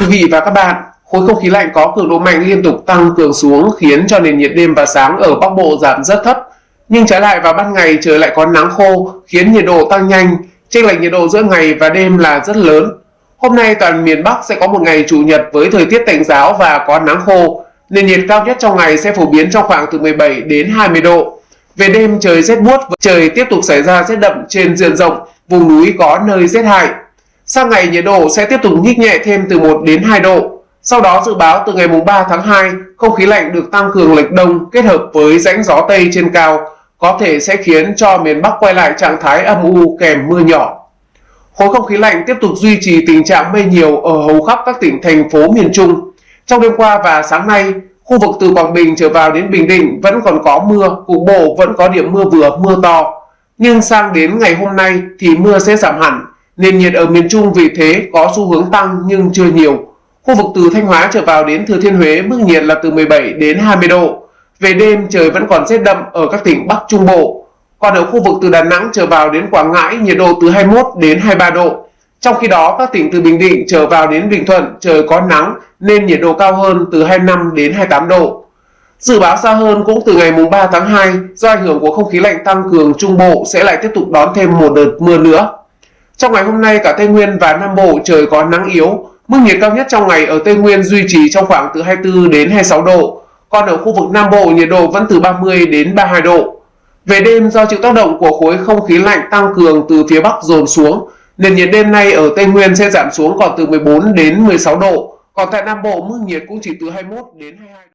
quý vị và các bạn, khối không khí lạnh có cường độ mạnh liên tục tăng cường xuống khiến cho nền nhiệt đêm và sáng ở Bắc Bộ giảm rất thấp. Nhưng trái lại vào ban ngày trời lại có nắng khô khiến nhiệt độ tăng nhanh, chênh lệch nhiệt độ giữa ngày và đêm là rất lớn. Hôm nay toàn miền Bắc sẽ có một ngày chủ nhật với thời tiết tạnh giáo và có nắng khô. Nền nhiệt cao nhất trong ngày sẽ phổ biến trong khoảng từ 17 đến 20 độ. Về đêm trời rét buốt, trời tiếp tục xảy ra rét đậm trên diện rộng, vùng núi có nơi rét hại. Sang ngày nhiệt độ sẽ tiếp tục nhích nhẹ thêm từ 1 đến 2 độ. Sau đó dự báo từ ngày mùng 3 tháng 2, không khí lạnh được tăng cường lệch đông kết hợp với rãnh gió Tây trên cao có thể sẽ khiến cho miền Bắc quay lại trạng thái âm u kèm mưa nhỏ. Khối không khí lạnh tiếp tục duy trì tình trạng mây nhiều ở hầu khắp các tỉnh thành phố miền Trung. Trong đêm qua và sáng nay, khu vực từ Quảng Bình trở vào đến Bình Định vẫn còn có mưa, cục bộ vẫn có điểm mưa vừa, mưa to. Nhưng sang đến ngày hôm nay thì mưa sẽ giảm hẳn, nền nhiệt ở miền Trung vì thế có xu hướng tăng nhưng chưa nhiều. Khu vực từ Thanh Hóa trở vào đến Thừa Thiên Huế, mức nhiệt là từ 17 đến 20 độ. Về đêm, trời vẫn còn rét đậm ở các tỉnh Bắc Trung Bộ. Còn ở khu vực từ Đà Nẵng trở vào đến Quảng Ngãi, nhiệt độ từ 21 đến 23 độ. Trong khi đó, các tỉnh từ Bình Định trở vào đến Bình Thuận, trời có nắng nên nhiệt độ cao hơn từ 25 đến 28 độ. Dự báo xa hơn cũng từ ngày 3 tháng 2 do ảnh hưởng của không khí lạnh tăng cường, Trung Bộ sẽ lại tiếp tục đón thêm một đợt mưa nữa. Trong ngày hôm nay cả Tây Nguyên và Nam Bộ trời có nắng yếu, mức nhiệt cao nhất trong ngày ở Tây Nguyên duy trì trong khoảng từ 24 đến 26 độ, còn ở khu vực Nam Bộ nhiệt độ vẫn từ 30 đến 32 độ. Về đêm do chịu tác động của khối không khí lạnh tăng cường từ phía Bắc dồn xuống, nền nhiệt đêm nay ở Tây Nguyên sẽ giảm xuống còn từ 14 đến 16 độ, còn tại Nam Bộ mức nhiệt cũng chỉ từ 21 đến 22 độ.